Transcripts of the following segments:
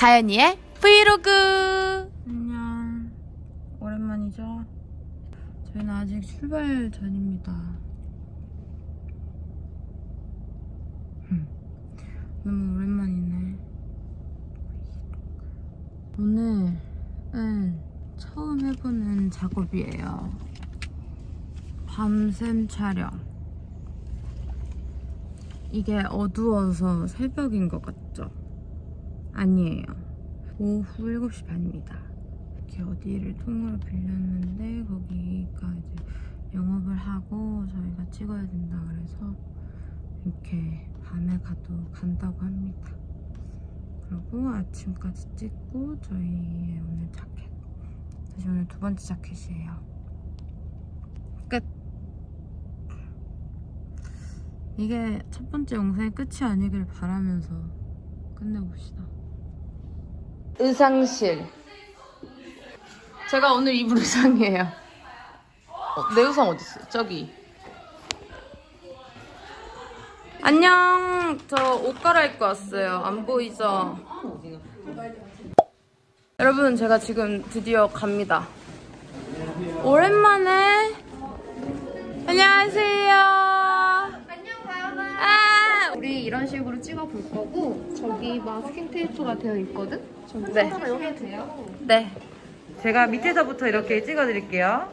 다현이의 브이로그. 안녕. 오랜만이죠? 저희는 아직 출발 전입니다. 흠, 너무 오랜만이네. 오늘은 처음 해보는 작업이에요. 밤샘 촬영. 이게 어두워서 새벽인 것 같죠? 아니에요. 오후 7시 반입니다. 이렇게 어디를 통으로 빌렸는데 거기가 이제 영업을 하고 저희가 찍어야 된다 그래서 이렇게 밤에 가도 간다고 합니다. 그리고 아침까지 찍고 저희의 오늘 자켓. 다시 오늘 두 번째 자켓이에요. 끝. 이게 첫 번째 영상의 끝이 아니길 바라면서 끝내봅시다. 의상실. 제가 오늘 입을 의상이에요. 어, 내 의상 어딨어? 저기. 안녕. 저 옷 갈아입고 왔어요. 안 보이죠? 여러분, 제가 지금 드디어 갑니다. 오랜만에. 안녕하세요. 이런 식으로 찍어 볼 거고 저기 마스킹 테이프가 되어 있거든. 저기 네. 하나 여기 돼요. 네. 제가 밑에서부터 이렇게 찍어드릴게요.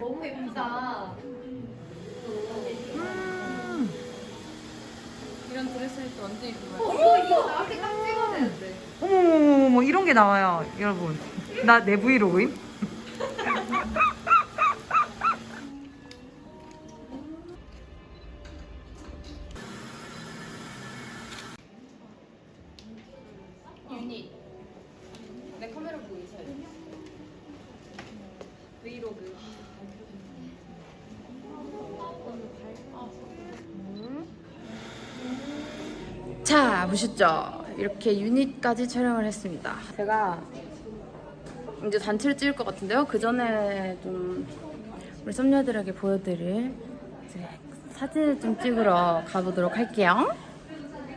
너무 예쁘다. 이런 드레스 할때 완전 이쁘다. 어머 이거 나한테 딱 찍어야 되는데. 어머머머머 이런 게 나와요, 여러분. 나 내 브이로그임? 유닛. 내 카메라 있어요. 브이로그. 자, 보셨죠? 이렇게 유닛까지 촬영을 했습니다. 제가 이제 단체를 찍을 것 같은데요. 그 전에 좀 우리 썸녀들에게 보여드릴 사진을 좀 찍으러 가보도록 할게요.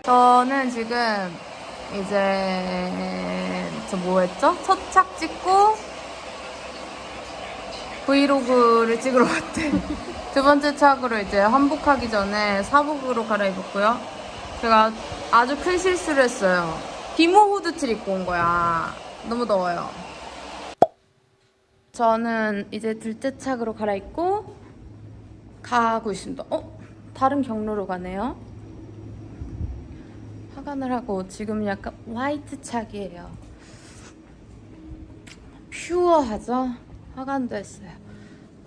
저는 지금 이제 저 뭐 했죠? 첫 착 찍고 브이로그를 찍으러 왔대. 두 번째 착으로 이제 환복하기 전에 사복으로 갈아입었고요. 제가 아주 큰 실수를 했어요. 비모 후드티를 입고 온 거야. 너무 더워요. 저는 이제 둘째 착으로 갈아입고 가고 있습니다. 어? 다른 경로로 가네요. 화관을 하고 지금 약간 화이트 착이에요. 퓨어하죠? 화관도 했어요.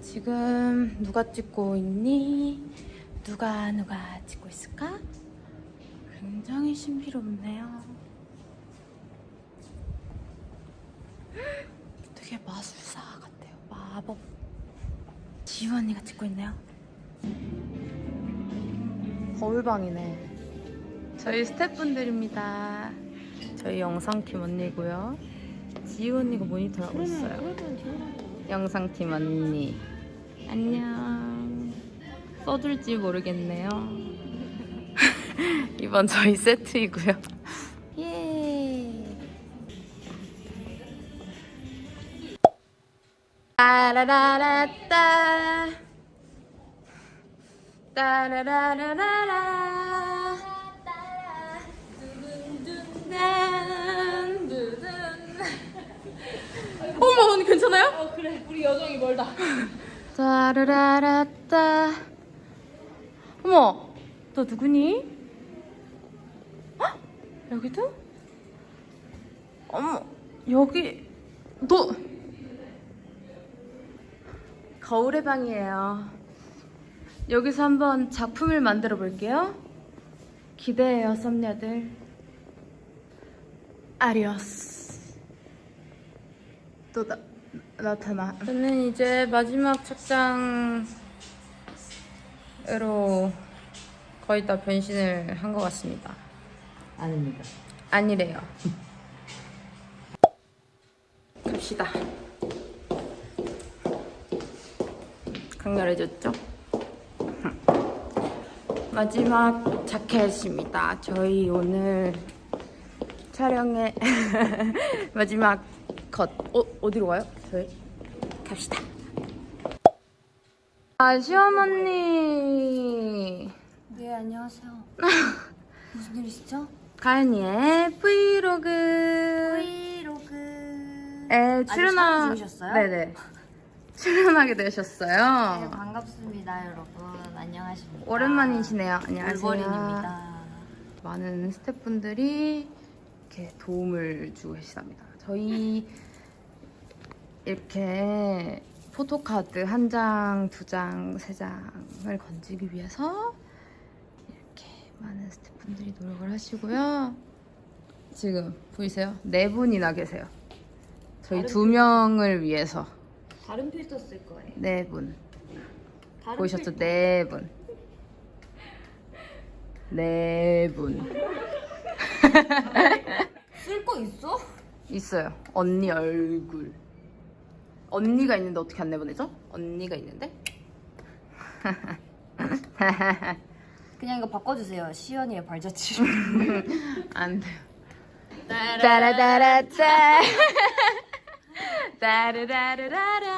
지금 누가 찍고 있니? 누가 누가 찍고 있을까? 굉장히 신비롭네요. 되게 마술사 같아요. 마법. 지우 언니가 찍고 있네요. 거울방이네. 저희 스태프분들입니다. 저희 영상팀 언니고요. 지우 언니가 모니터 하고 있어요. 영상팀 언니. 안녕. 써줄지 모르겠네요. 이번 저희 세트이고요. 예. 따라라라따. 따라라라라라. 어머 언니 괜찮아요? 어 그래 우리 여정이 멀다. 따라라라따. 어머 너 누구니? 헉? 여기도? 어머 여기 너 거울의 방이에요. 여기서 한번 작품을 만들어 볼게요. 기대해요, 썸녀들. 아리오스. 또 나, 나타나. 저는 이제 마지막 착장으로 거의 다 변신을 한 것 같습니다. 아닙니다. 아니래요. 갑시다. 강렬해졌죠? 마지막 자켓입니다. 저희 오늘 촬영의 마지막 컷. 어, 어디로 가요? 저희 갑시다. 아, 시원 언니. 네, 안녕하세요. 무슨 일이시죠? 가연이의 브이로그. 브이로그. 에 아직 출연하. 네네. 출연하게 네, 되셨어요. 반갑습니다, 여러분. 안녕하십니까. 오랜만이시네요. 안녕하세요. 올버린입니다. 많은 스태프분들이 이렇게 도움을 주고 계시답니다. 저희 이렇게 포토카드 한 장, 두 장, 세 장을 건지기 위해서 이렇게 많은 스태프분들이 노력을 하시고요. 지금 보이세요? 네 분이나 계세요. 저희 두 명을 위해서 다른 필터 쓸 거예요. 네 분. 보이셨죠? 필터. 네 분. 네 분. 쓸 거 있어? 있어요. 언니 얼굴. 언니가 있는데 어떻게 안 내보내죠? 언니가 있는데? 그냥 이거 바꿔주세요. 시연이의 발자취. 안 돼요. 따라따라따. 따르라르라라.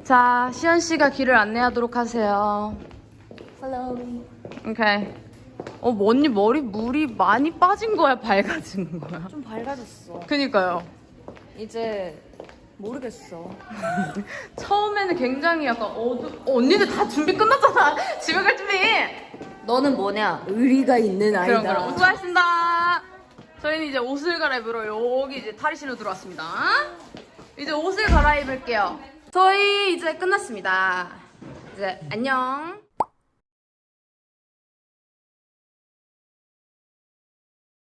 자, 시연 씨가 길을 안내하도록 하세요. Follow me. 오케이. 어, 뭐 언니 머리 물이 많이 빠진 거야, 밝아진 거야? 좀 밝아졌어. 그니까요. 이제 모르겠어. 처음에는 굉장히 약간 어두. 어, 언니들 다 준비 끝났잖아. 집에 갈 준비. 너는 뭐냐? 의리가 있는 아이다. 그럼 그럼 수고하셨습니다. 저희는 이제 옷을 갈아입으러 여기 이제 탈의실로 들어왔습니다. 이제 옷을 갈아입을게요. 저희 이제 끝났습니다. 이제 안녕.